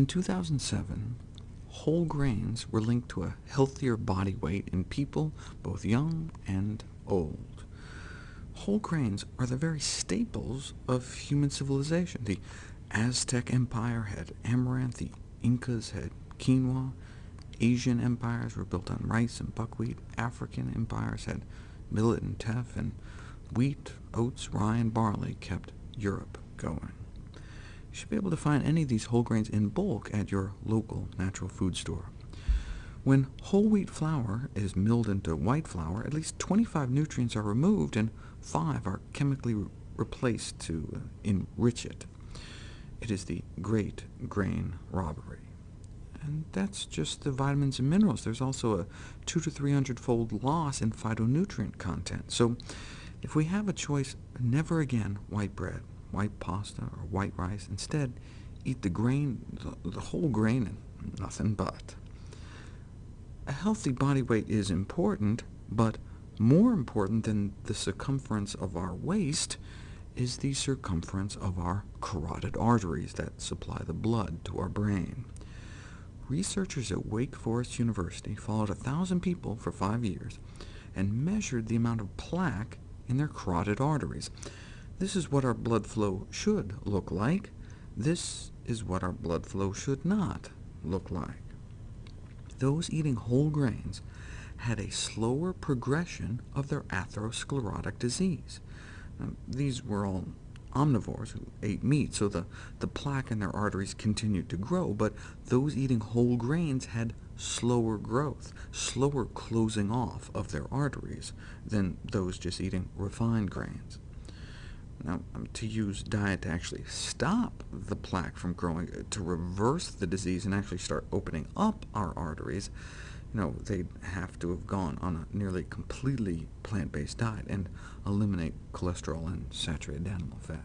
In 2007, whole grains were linked to a healthier body weight in people both young and old. Whole grains are the very staples of human civilization. The Aztec Empire had amaranth, the Incas had quinoa, Asian empires were built on rice and buckwheat, African empires had millet and teff, and wheat, oats, rye, and barley kept Europe going. You should be able to find any of these whole grains in bulk at your local natural food store. When whole wheat flour is milled into white flour, at least 25 nutrients are removed, and 5 are chemically re replaced to enrich it. It is the great grain robbery. And that's just the vitamins and minerals. There's also a 2 to 300-fold loss in phytonutrient content. So if we have a choice, never again white bread white pasta or white rice. Instead, eat the grain, the, the whole grain, and nothing but. A healthy body weight is important, but more important than the circumference of our waist is the circumference of our carotid arteries that supply the blood to our brain. Researchers at Wake Forest University followed a thousand people for five years and measured the amount of plaque in their carotid arteries. This is what our blood flow should look like. This is what our blood flow should not look like. Those eating whole grains had a slower progression of their atherosclerotic disease. Now, these were all omnivores who ate meat, so the, the plaque in their arteries continued to grow, but those eating whole grains had slower growth, slower closing off of their arteries than those just eating refined grains. Now, um, to use diet to actually stop the plaque from growing, uh, to reverse the disease and actually start opening up our arteries, you know, they'd have to have gone on a nearly completely plant-based diet and eliminate cholesterol and saturated animal fat.